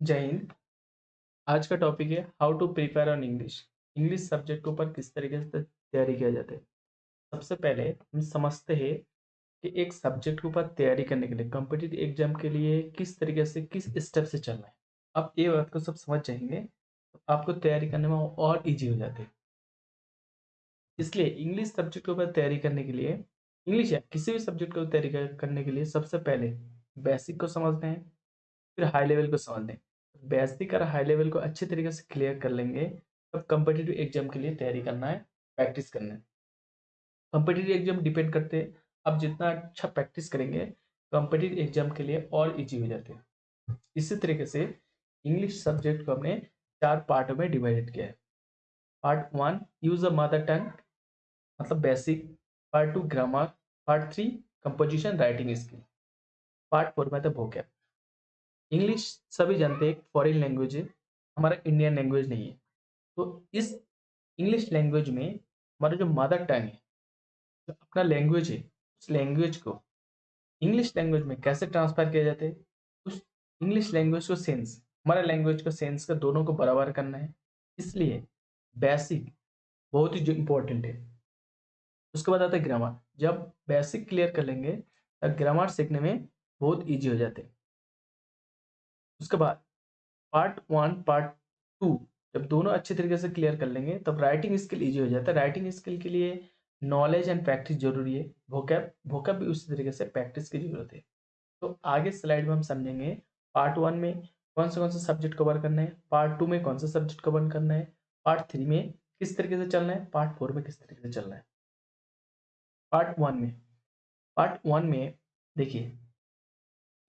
जय हिंद आज का टॉपिक है how to prepare on English English subject के ऊपर किस तरीके से तैयारी किया जाता है? सबसे पहले हम समझते हैं कि एक सब्जेक्ट के ऊपर तैयारी करने के लिए कॉम्पिटेटिव एग्ज़ाम के लिए किस तरीके से, किस स्टेप से चलना है। आप ये बात को सब समझ जाएँगे तो आपको तैयारी करने में और ईजी हो जाते हैं। इसलिए इंग्लिश सब्जेक्ट के ऊपर तैयारी करने के लिए इंग्लिश या किसी भी सब्जेक्ट को तैयारी करने के लिए सबसे पहले बेसिक को समझते हैं, फिर हाई लेवल को समझना है। बेसिक और हाई लेवल को अच्छे तरीके से क्लियर कर लेंगे, तब कम्पिटिटिव एग्ज़ाम के लिए तैयारी करना है प्रैक्टिस करना है। कम्पिटिटिव एग्ज़ाम डिपेंड करते हैं आप जितना अच्छा प्रैक्टिस करेंगे कम्पिटिटिव एग्ज़ाम के लिए और इजी हो जाते हैं। इसी तरीके से इंग्लिश सब्जेक्ट को हमने चार पार्टों में डिवाइडेड किया है। Part one use a mother tongue मतलब basic part two grammar part three composition writing skill part four में तो भोकैप इंग्लिश सभी जानते हैं, एक फॉरेन लैंग्वेज है, हमारा इंडियन लैंग्वेज नहीं है। तो इस इंग्लिश लैंग्वेज में हमारा जो मदर टंग है, जो अपना लैंग्वेज है, उस लैंग्वेज को इंग्लिश लैंग्वेज में कैसे ट्रांसफ़र किया जाता है? उस इंग्लिश लैंग्वेज को सेंस हमारे लैंग्वेज को सेंस का दोनों को बराबर करना है। इसलिए बेसिक बहुत ही जो इम्पोर्टेंट है। उसके बाद आता है ग्रामर जब बेसिक क्लियर कर लेंगे, तब ग्रामर सीखने में बहुत ईजी हो जाते हैं। उसके बाद पार्ट वन पार्ट टू जब दोनों अच्छे तरीके से क्लियर कर लेंगे, तब राइटिंग स्किल ईजी हो जाता है। राइटिंग स्किल के लिए नॉलेज एंड प्रैक्टिस ज़रूरी है। भोकैप भोकैप भी उसी तरीके से प्रैक्टिस की ज़रूरत है। तो आगे स्लाइड में हम समझेंगे पार्ट वन में कौन से कौन से सब्जेक्ट कवर करना है? पार्ट टू में कौन सा सब्जेक्ट कवर करना है? पार्ट थ्री में किस तरीके से चलना है? पार्ट फोर में किस तरीके से चलना है? पार्ट वन में पार्ट वन में देखिए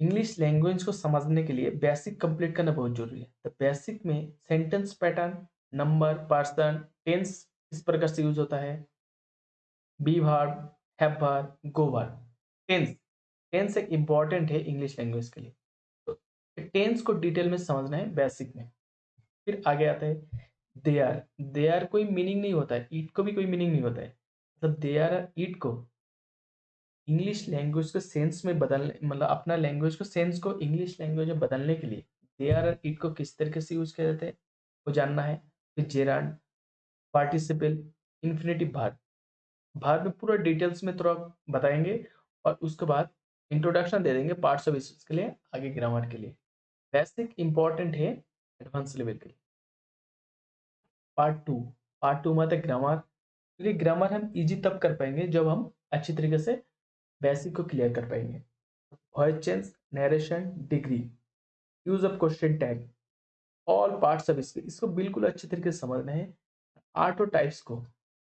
इंग्लिश लैंग्वेज को समझने के लिए बेसिक कंप्लीट करना बहुत ज़रूरी है। तो बेसिक में sentence pattern number person tense इस प्रकार से यूज़ होता है। Be verb have verb go verb tense tense एक इंपॉर्टेंट है इंग्लिश लैंग्वेज के लिए। तो टेंस को डिटेल में समझना है बेसिक में। फिर आगे आता है। दे आर दे आर कोई मीनिंग नहीं होता है। ईट को भी कोई मीनिंग नहीं होता है। मतलब दे आर ईट को इंग्लिश लैंग्वेज को सेंस में बदलने मतलब अपना लैंग्वेज को सेंस को इंग्लिश लैंग्वेज में बदलने के लिए दे आर इट को किस तरीके से यूज़ किया जाता है, वो जानना है। फिर जेरान पार्टिसिपल इन्फिनेटिव भार भार में पूरा डिटेल्स में थोड़ा बताएँगे और उसके बाद इंट्रोडक्शन दे देंगे पार्ट्स ऑफ़ स्पीच के लिए, आगे ग्रामर के लिए। बेसिक इंपॉर्टेंट है एडवांस लेवल के लिए। पार्ट टू पार्ट टू में आता ग्रामर क्योंकि ग्रामर हम इजी तब कर पाएँगे जब हम अच्छी तरीके से बेसिक को क्लियर कर पाएँगे। Voice change narration degree use of question tag all parts of इसके इसको बिल्कुल अच्छे तरीके से समझना है। आर्ट और टाइप्स को।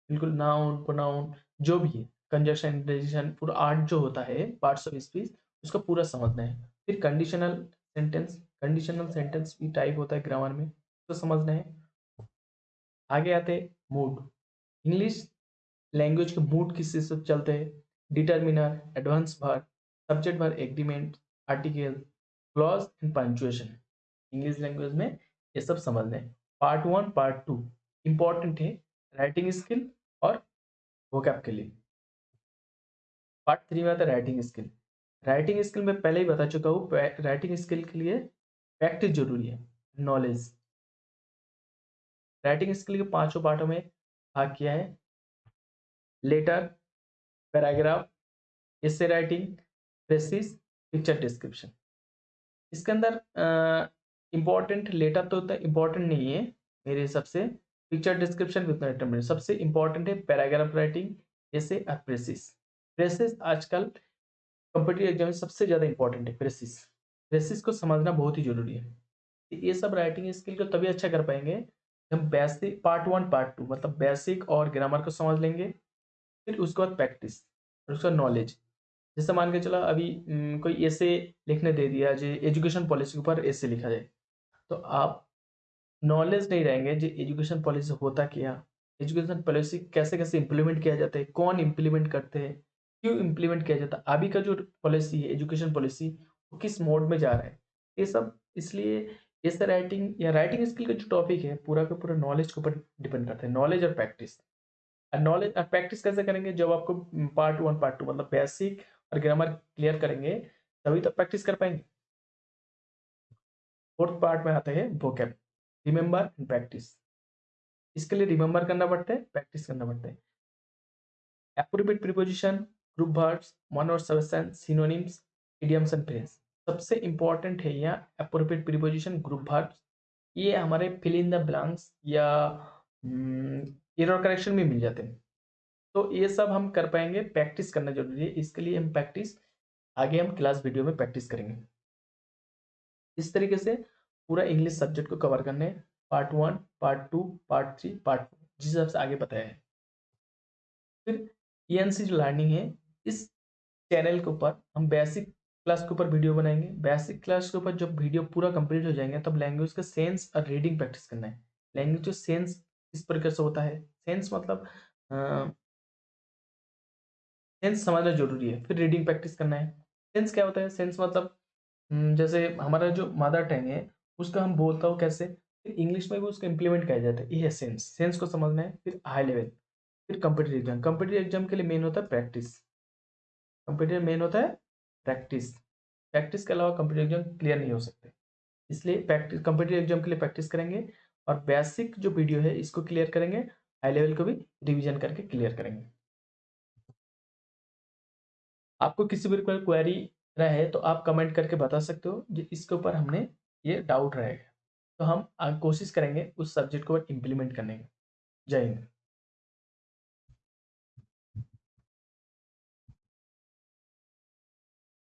बिल्कुल नाउन प्रोनाउन जो भी है। कंजक्शन इंटरेक्शन पूरा आर्ट जो होता है पार्ट्स ऑफ़ स्पीच उसको पूरा समझना है। फिर कंडीशनल सेंटेंस कंडीशनल सेंटेंस भी टाइप होता है ग्रामर में तो समझना है। आगे आते हैं मूड इंग्लिश लैंग्वेज के मूड किससे सब चलते हैं? Determiner advance verb subject verb agreement article clause and punctuation English language में ये सब समझ लें part one part two important है राइटिंग स्किल और वोकैप के लिए। पार्ट थ्री में आता है राइटिंग स्किल राइटिंग स्किल में पहले ही बता चुका हूँ राइटिंग स्किल के लिए प्रैक्टिस ज़रूरी है नॉलेज राइटिंग स्किल के पाँचों पार्टों में भाग किया है। लेटर पैराग्राफ इससे राइटिंग प्रेसिस पिक्चर डिस्क्रिप्शन इसके अंदर इंपॉर्टेंट लेटर तो उतना इम्पोर्टेंट नहीं है, मेरे हिसाब से। पिक्चर डिस्क्रिप्शन उतना डिटर्मिनेट सबसे इंपॉर्टेंट है पैराग्राफ राइटिंग जैसे प्रेसिस प्रेसिस आजकल कंपटीटिव एग्ज़ाम में सबसे ज़्यादा इंपॉर्टेंट है प्रेसिस प्रेसिस को समझना बहुत ही ज़रूरी है। ये सब राइटिंग स्किल को तभी अच्छा कर पाएँगे हम basic part one part two मतलब बेसिक और ग्रामर को समझ लेंगे। फिर उसके बाद प्रैक्टिस और उसका नॉलेज जैसे मान के चला अभी कोई ऐसे लिखने दे दिया, जो एजुकेशन पॉलिसी के ऊपर ऐसे लिखा जाए तो आप नॉलेज नहीं रहेंगे जो एजुकेशन पॉलिसी होता क्या? एजुकेशन पॉलिसी कैसे कैसे इंप्लीमेंट किया जाता है? कौन इम्प्लीमेंट करते हैं? क्यों इम्प्लीमेंट किया जाता है? अभी का जो पॉलिसी है एजुकेशन पॉलिसी वो किस मोड में जा रहा है? ये सब इसलिए ऐसे राइटिंग या राइटिंग स्किल का जो टॉपिक है, पूरा का पूरा नॉलेज के ऊपर डिपेंड करता है. नॉलेज और प्रैक्टिस नॉलेज प्रैक्टिस कैसे करेंगे? जब आपको पार्ट वन पार्ट टू मतलब बेसिक और ग्रामर क्लियर करेंगे, तभी तो प्रैक्टिस कर पाएँगे। फोर्थ पार्ट में आता है वोकेब रिमेंबर एंड प्रैक्टिस इसके लिए रिमेंबर करना पड़ता है प्रैक्टिस करना पड़ता है। Appropriate preposition group words one और सबसेंस सिनोनिम्स इडियम्स एंड फ्रेज सबसे इंपॉर्टेंट है यहाँ एप्रोप्रिएट प्रीपोजिशन ग्रुप वर्ड्स ये हमारे फिल इन द ब्लैंक्स या एरर करेक्शन में मिल जाते हैं। तो ये सब हम कर पाएँगे प्रैक्टिस करना ज़रूरी है। इसके लिए हम प्रैक्टिस आगे हम क्लास वीडियो में प्रैक्टिस करेंगे। इस तरीके से पूरा इंग्लिश सब्जेक्ट को कवर करने part one part two part three part four जिस हिसाब से आगे बताया है। फिर ई जो लर्निंग है, इस चैनल के ऊपर हम बेसिक क्लास के ऊपर वीडियो बनाएँगे। बेसिक क्लास के ऊपर जब वीडियो पूरा कंप्लीट हो जाएँगे, तब लैंग्वेज का सेंस और रीडिंग प्रैक्टिस करना है। लैंग्वेज जो सेंस इस प्रकार से होता है? सेंस मतलब सेंस समझना ज़रूरी है, फिर रीडिंग प्रैक्टिस करना है। सेंस क्या होता है? सेंस मतलब जैसे हमारा जो मदर टंग है, उसका हम बोलता हो कैसे? फिर इंग्लिश में भी उसको इम्प्लीमेंट किया जाता है। ये है सेंस। सेंस को समझना है, फिर हाई लेवल फिर कंपटीटिव एग्ज़ाम कंपटीटिव एग्ज़ाम के लिए मेन होता है प्रैक्टिस कंपटीटिव मेन होता है प्रैक्टिस प्रैक्टिस के अलावा कंपटीटिव एग्ज़ाम क्लियर नहीं हो सकते। इसलिए प्रैक्टिस कंपटीटिव एग्ज़ाम के लिए प्रैक्टिस करेंगे और बेसिक जो वीडियो है, इसको क्लियर करेंगे हाई लेवल को भी रिविजन करके क्लियर करेंगे। आपको किसी भी क्वेरी रहे तो आप कमेंट करके बता सकते हो इसके ऊपर हमने ये डाउट रहेगा तो हम कोशिश करेंगे उस सब्जेक्ट को इम्प्लीमेंट करने का। जय हिंद।